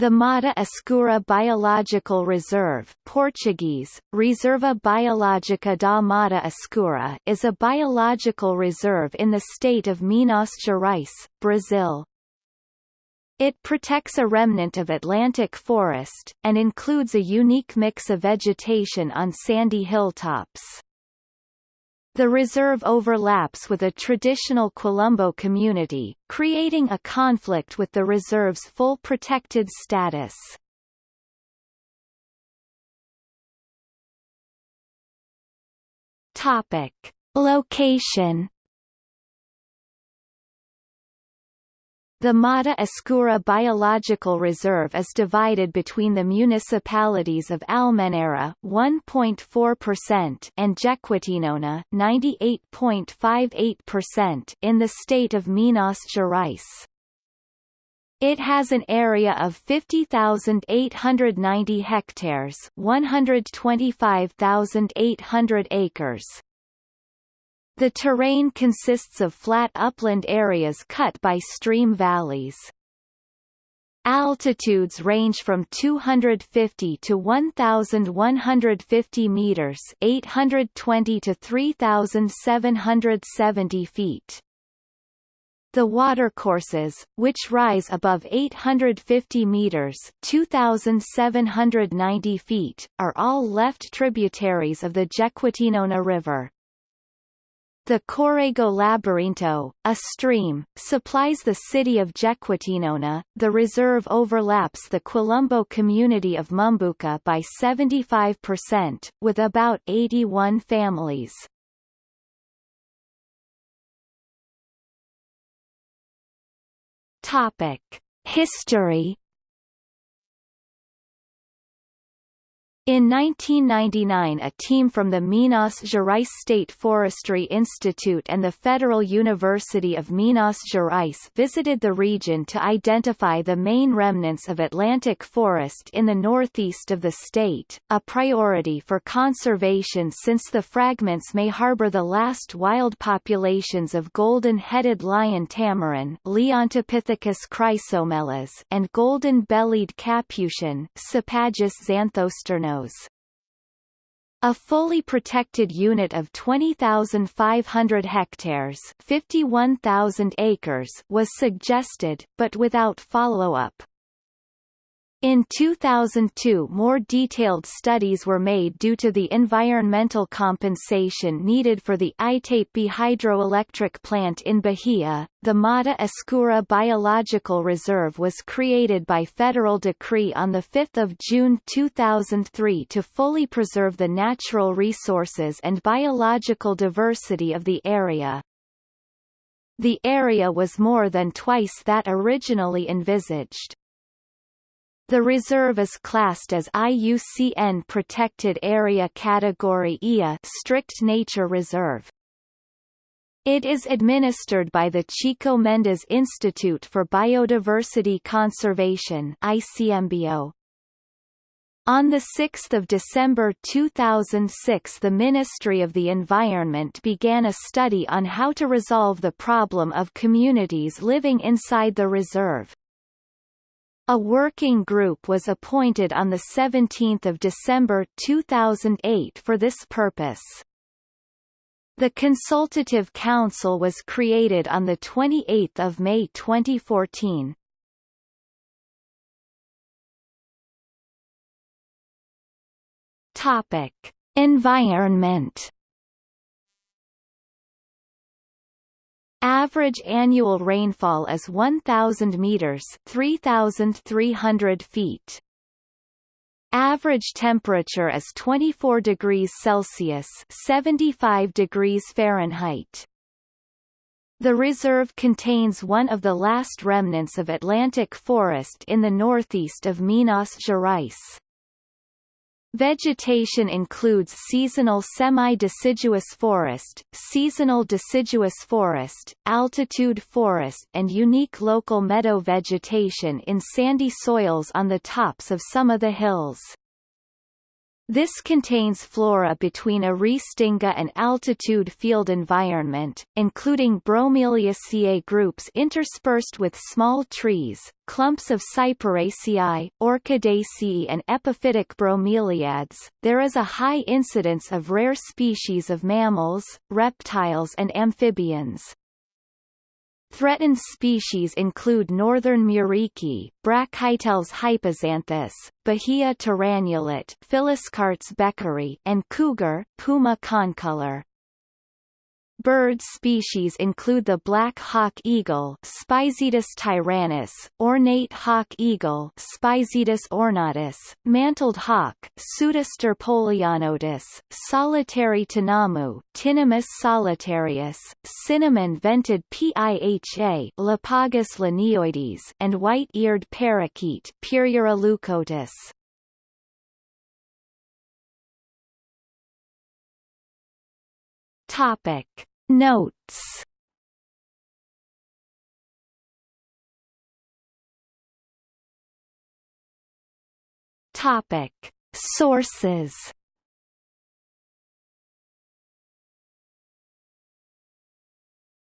The Mata Escura Biological Reserve Portuguese, Reserva Biológica da Mata Escura is a biological reserve in the state of Minas Gerais, Brazil. It protects a remnant of Atlantic forest, and includes a unique mix of vegetation on sandy hilltops. The reserve overlaps with a traditional Quilombo community, creating a conflict with the reserve's full protected status. Topic. Location The Mata Escura Biological Reserve is divided between the municipalities of Almenara 1.4% and Jequitinhonha 98.58% in the state of Minas Gerais. It has an area of 50,890 hectares 125,800 acres, the terrain consists of flat upland areas cut by stream valleys. Altitudes range from 250 to 1,150 meters 820 to 3,770 feet. The watercourses, which rise above 850 meters 2,790 feet, are all left tributaries of the Jequitinhonha River. The Corrego Labirinto, a stream, supplies the city of Jequitinhonha. The reserve overlaps the Quilombo community of Mumbuca by 75%, with about 81 families. Topic: History In 1999 a team from the Minas Gerais State Forestry Institute and the Federal University of Minas Gerais visited the region to identify the main remnants of Atlantic forest in the northeast of the state, a priority for conservation since the fragments may harbor the last wild populations of golden-headed lion tamarin Leontopithecus chrysomelas and golden-bellied capuchin Sapajus xanthosternos a fully protected unit of 20,500 hectares 51,000 acres was suggested, but without follow-up. In 2002 more detailed studies were made due to the environmental compensation needed for the Itape hydroelectric plant in Bahia. The Mata Escura Biological Reserve was created by federal decree on 5 June 2003 to fully preserve the natural resources and biological diversity of the area. The area was more than twice that originally envisaged. The reserve is classed as IUCN Protected Area Category IA Strict Nature Reserve. It is administered by the Chico Mendes Institute for Biodiversity Conservation ICMBio. On 6 December 2006 the Ministry of the Environment began a study on how to resolve the problem of communities living inside the reserve. A working group was appointed on 17 December 2008 for this purpose. The Consultative Council was created on 28 May 2014. Topic. Environment Average annual rainfall is 1,000 meters 3,300 feet. Average temperature is 24 degrees Celsius 75 degrees Fahrenheit. The reserve contains one of the last remnants of Atlantic forest in the northeast of Minas Gerais. Vegetation includes seasonal semi-deciduous forest, seasonal deciduous forest, altitude forest and unique local meadow vegetation in sandy soils on the tops of some of the hills. This contains flora between a Restinga and altitude field environment, including Bromeliaceae groups interspersed with small trees, clumps of Cyperaceae, Orchidaceae and epiphytic bromeliads. There is a high incidence of rare species of mammals, reptiles and amphibians. Threatened species include northern muriqui, Brachyteles hypoxanthus, Bahia tyrannulet Phylloscartes beckeri, and cougar, Puma concolor. Bird species include the black hawk eagle Spizaetus tyrannus, ornate hawk eagle Spizaetus ornatus, mantled hawk Pseudastur polionotus, solitary tinamou Tinamus solitarius, cinnamon-vented piha Lipaugus lanioides and white-eared parakeet Pyrrhura leucotis. Topic Notes. Topic. Sources